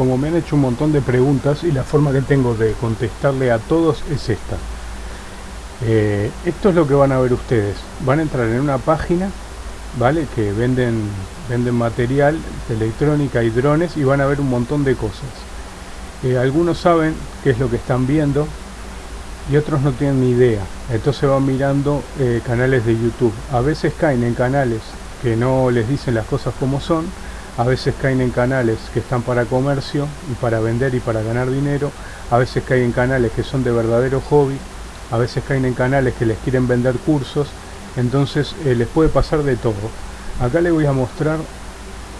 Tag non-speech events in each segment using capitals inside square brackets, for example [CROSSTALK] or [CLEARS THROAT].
como me han hecho un montón de preguntas y la forma que tengo de contestarle a todos es esta. Eh, esto es lo que van a ver ustedes. Van a entrar en una página, ¿vale? Que venden, venden material de electrónica y drones y van a ver un montón de cosas. Eh, algunos saben qué es lo que están viendo y otros no tienen ni idea. Entonces van mirando eh, canales de YouTube. A veces caen en canales que no les dicen las cosas como son. A veces caen en canales que están para comercio y para vender y para ganar dinero. A veces caen en canales que son de verdadero hobby a veces caen en canales que les quieren vender cursos, entonces eh, les puede pasar de todo. Acá les voy a mostrar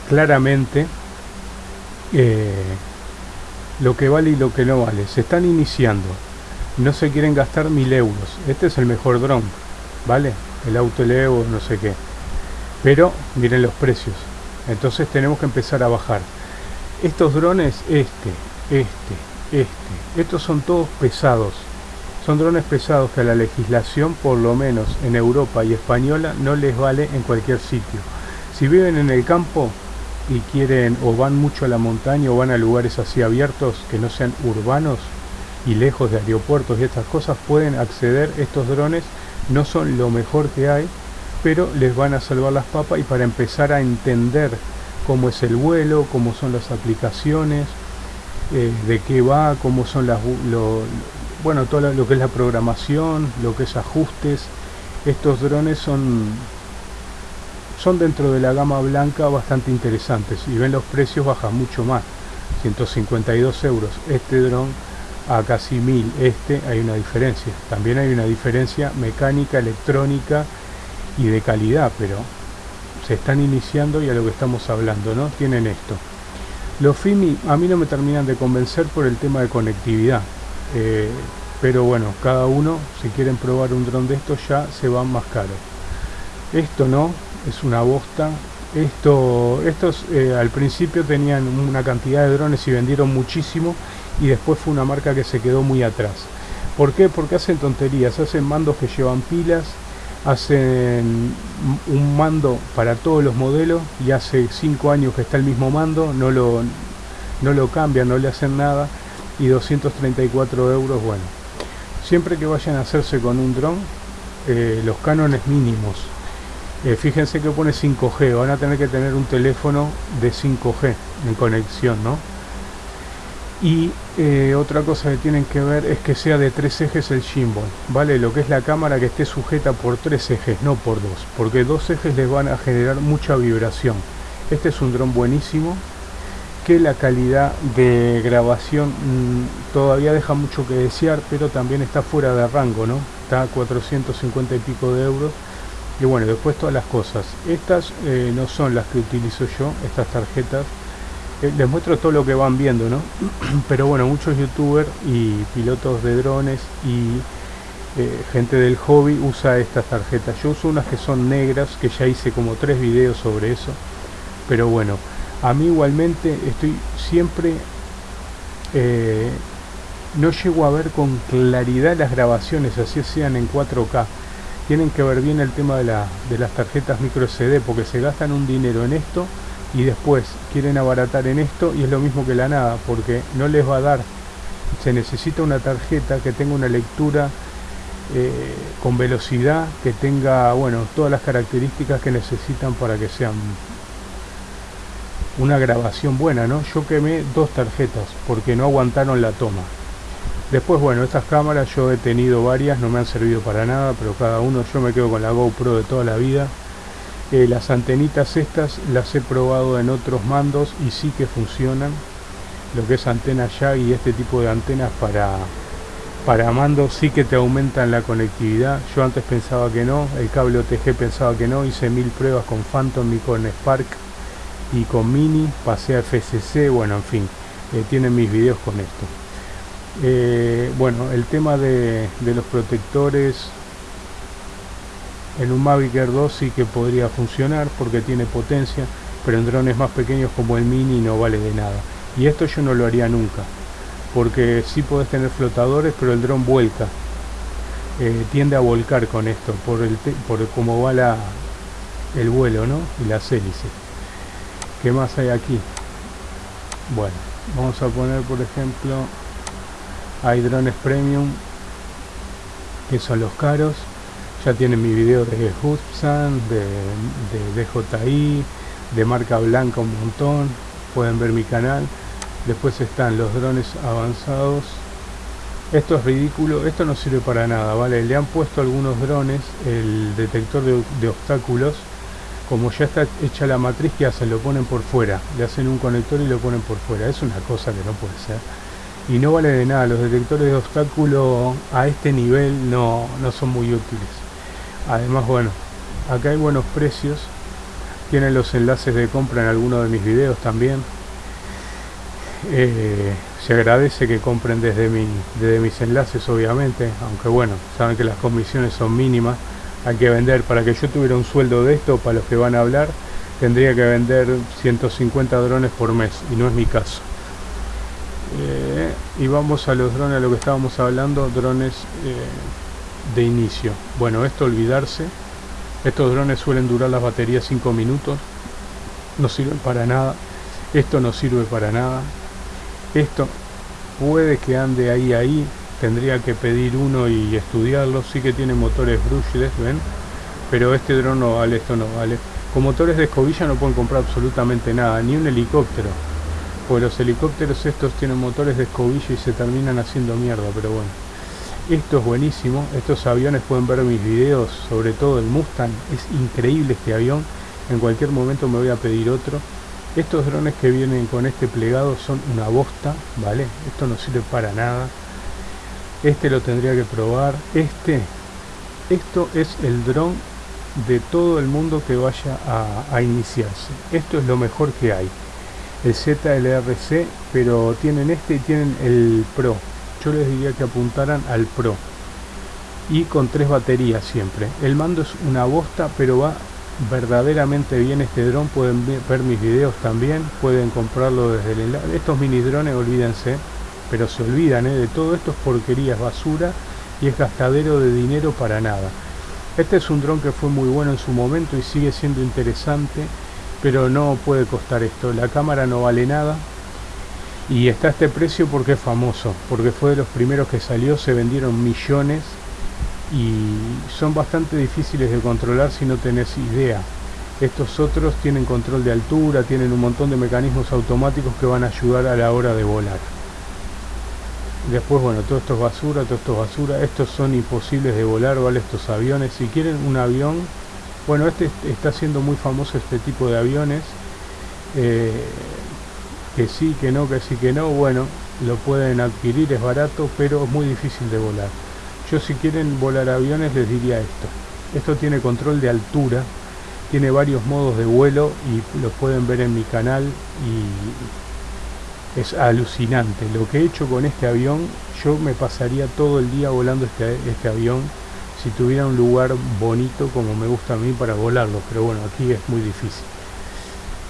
claramente eh, lo que vale y lo que no vale. Se están iniciando, no se quieren gastar mil euros. Este es el mejor dron, ¿vale? El Auto Evo, no sé qué. Pero miren los precios. Entonces tenemos que empezar a bajar. Estos drones, este, este, este, estos son todos pesados son drones pesados que a la legislación, por lo menos en Europa y española, no les vale en cualquier sitio. Si viven en el campo y quieren o van mucho a la montaña o van a lugares así abiertos que no sean urbanos y lejos de aeropuertos y estas cosas, pueden acceder estos drones. No son lo mejor que hay, pero les van a salvar las papas y para empezar a entender cómo es el vuelo, cómo son las aplicaciones, eh, de qué va, cómo son las, bueno, todo lo que es la programación, lo que es ajustes. Estos drones son, son dentro de la gama blanca bastante interesantes. Y ven los precios bajan mucho más. 152 euros este dron a casi 1000 este hay una diferencia también hay una diferencia mecánica electrónica y de calidad pero se están iniciando y a lo que estamos hablando no tienen esto los FIMI a mí no me terminan de convencer por el tema de conectividad eh, pero bueno, cada uno, si quieren probar un dron de estos, ya se van más caros. Esto no, es una bosta. Esto, estos eh, al principio tenían una cantidad de drones y vendieron muchísimo y después fue una marca que se quedó muy atrás. ¿Por qué? Porque hacen tonterías, hacen mandos que llevan pilas, hacen un mando para todos los modelos y hace 5 años que está el mismo mando, no lo, no lo cambian, no le hacen nada y 234 euros, bueno. Siempre que vayan a hacerse con un dron, eh, los cánones mínimos. Eh, fíjense que pone 5G, van a tener que tener un teléfono de 5G en conexión, ¿no? Y eh, otra cosa que tienen que ver es que sea de tres ejes el gimbal, ¿vale? Lo que es la cámara que esté sujeta por tres ejes, no por dos, porque dos ejes les van a generar mucha vibración. Este es un dron buenísimo, que la calidad de grabación mm, todavía deja mucho que desear, pero también está fuera de rango, ¿no? Está a 450 y pico de euros. Y bueno, después todas las cosas. Estas eh, no son las que utilizo yo, estas tarjetas. Eh, les muestro todo lo que van viendo, ¿no? [CLEARS THROAT] pero bueno, muchos youtubers y pilotos de drones y eh, gente del hobby usa estas tarjetas. Yo uso unas que son negras, que ya hice como tres videos sobre eso. Pero bueno, a mí igualmente estoy siempre eh, no llego a ver con claridad las grabaciones así sean en 4K tienen que ver bien el tema de, de las tarjetas micro CD porque se gastan un dinero en esto y después quieren abaratar en esto y es lo mismo que la nada porque no les va a dar se necesita una tarjeta que tenga una lectura eh, con velocidad que tenga bueno todas las características que necesitan para que sean una grabación buena, ¿no? Yo quemé dos tarjetas porque no aguantaron la toma. Después, bueno, estas cámaras yo he tenido varias, no me han servido para nada, pero cada uno yo me quedo con la GoPro de toda la vida. Las antenitas estas las he probado en otros mandos y sí que funcionan. Lo que es antena ya y este tipo de antenas para, para mandos sí que te aumentan la conectividad. Yo antes pensaba que no, el cable OTG pensaba que no, hice mil pruebas con Phantom y con Spark y con Mini pasé a FCC, bueno, en fin, eh, tienen mis videos con esto. Eh, bueno, el tema de, los protectores en un Mavic Air 2 sí que podría funcionar porque tiene potencia, pero en drones más pequeños como el Mini no vale de nada. Y esto yo no lo haría nunca, porque sí podés tener flotadores, pero el dron vuelca. Eh, tiende a volcar con esto, por, el por cómo va la, el vuelo ¿no? y las hélices. ¿Qué más hay aquí? Bueno, vamos a poner por ejemplo hay drones premium que son los caros ya tienen mi video de Hudson de, de DJI de marca blanca un montón. Pueden ver mi canal. Después están los drones avanzados. Esto es ridículo esto no sirve para nada vale le han puesto algunos drones el detector de, obstáculos como ya está hecha la matriz que hacen lo ponen por fuera le hacen un conector y lo ponen por fuera. Es una cosa que no puede ser. Y no vale de nada los detectores de obstáculos a este nivel no, no son muy útiles además bueno acá hay buenos precios. Tienen los enlaces de compra en algunos de mis videos también. Eh, se agradece que compren desde, mi, desde mis enlaces obviamente. Aunque bueno saben que las comisiones son mínimas. Hay que vender. Para que yo tuviera un sueldo de esto para los que van a hablar tendría que vender 150 drones por mes. Y no es mi caso. Eh, y vamos a los drones a lo que estábamos hablando. Drones eh, de inicio. Bueno esto olvidarse. Estos drones suelen durar las baterías 5 minutos. No sirven para nada. Esto no sirve para nada. Esto puede que ande ahí ahí. Tendría que pedir uno y estudiarlo. Sí que tiene motores brushless ven pero este dron no vale esto no vale. Con motores de escobilla no pueden comprar absolutamente nada ni un helicóptero. Porque los helicópteros estos tienen motores de escobilla y se terminan haciendo mierda pero bueno esto es buenísimo estos aviones pueden ver mis videos sobre todo el Mustang es increíble este avión en cualquier momento me voy a pedir otro estos drones que vienen con este plegado son una bosta, ¿vale? Esto no sirve para nada. Este lo tendría que probar. Este, esto es el dron de todo el mundo que vaya a, iniciarse. Esto es lo mejor que hay. El ZLRC, pero tienen este y tienen el Pro. Yo les diría que apuntaran al Pro. Y con tres baterías siempre. El mando es una bosta, pero va verdaderamente bien este dron. Pueden ver mis videos también. Pueden comprarlo desde el enlace. Estos mini drones olvídense. Pero se olvidan ¿eh? de todo esto es porquería basura y es gastadero de dinero para nada. Este es un dron que fue muy bueno en su momento y sigue siendo interesante pero no puede costar esto. La cámara no vale nada y está este precio porque es famoso porque fue de los primeros que salió se vendieron millones y son bastante difíciles de controlar si no tenés idea. Estos otros tienen control de altura, tienen un montón de mecanismos automáticos que van a ayudar a la hora de volar. Después, bueno, todo esto es basura, todo esto es basura. Estos son imposibles de volar, ¿vale? Estos aviones. Si quieren un avión, bueno, este está siendo muy famoso este tipo de aviones. Eh, que sí, que no, que sí, que no. Bueno, lo pueden adquirir, es barato, pero es muy difícil de volar. Yo si quieren volar aviones les diría esto. Esto tiene control de altura, tiene varios modos de vuelo y los pueden ver en mi canal y es alucinante. Lo que he hecho con este avión, yo me pasaría todo el día volando este, este avión si tuviera un lugar bonito como me gusta a mí para volarlo, pero bueno, aquí es muy difícil.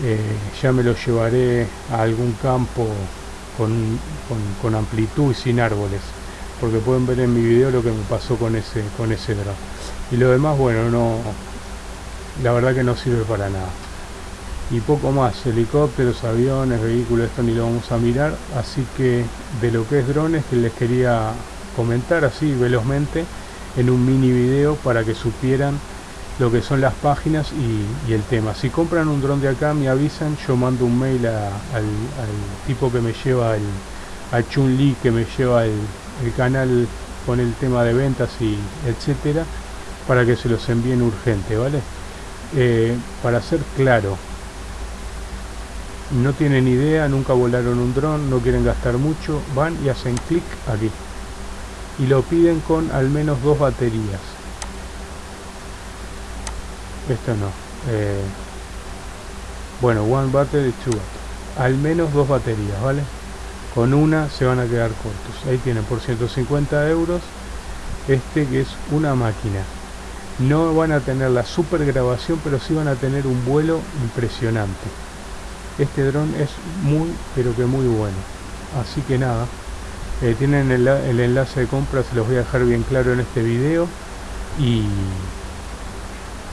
Eh, ya me lo llevaré a algún campo con amplitud y sin árboles porque pueden ver en mi video lo que me pasó con ese con ese drone y lo demás bueno no la verdad que no sirve para nada. Y poco más helicópteros aviones vehículos esto ni lo vamos a mirar así que de lo que es drones que les quería comentar así velozmente en un mini video para que supieran lo que son las páginas y, el tema. Si compran un dron de acá me avisan yo mando un mail al, tipo que me lleva el a Chun Li que me lleva el, canal con el tema de ventas y etcétera para que se los envíen urgente vale eh, para ser claro no tienen idea nunca volaron un dron no quieren gastar mucho van y hacen clic aquí. Y lo piden con al menos dos baterías esto no. Eh, bueno one battery two al menos dos baterías vale con una se van a quedar cortos. Ahí tienen por 150 euros este que es una máquina. No van a tener la super grabación pero sí van a tener un vuelo impresionante. Este dron es muy pero que muy bueno. Así que nada eh, tienen el, enlace de compra se los voy a dejar bien claro en este video. Y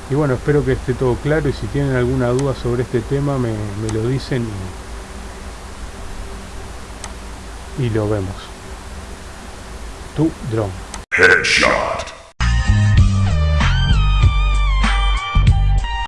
y bueno espero que esté todo claro y si tienen alguna duda sobre este tema me, me lo dicen y lo vemos. Tu drone.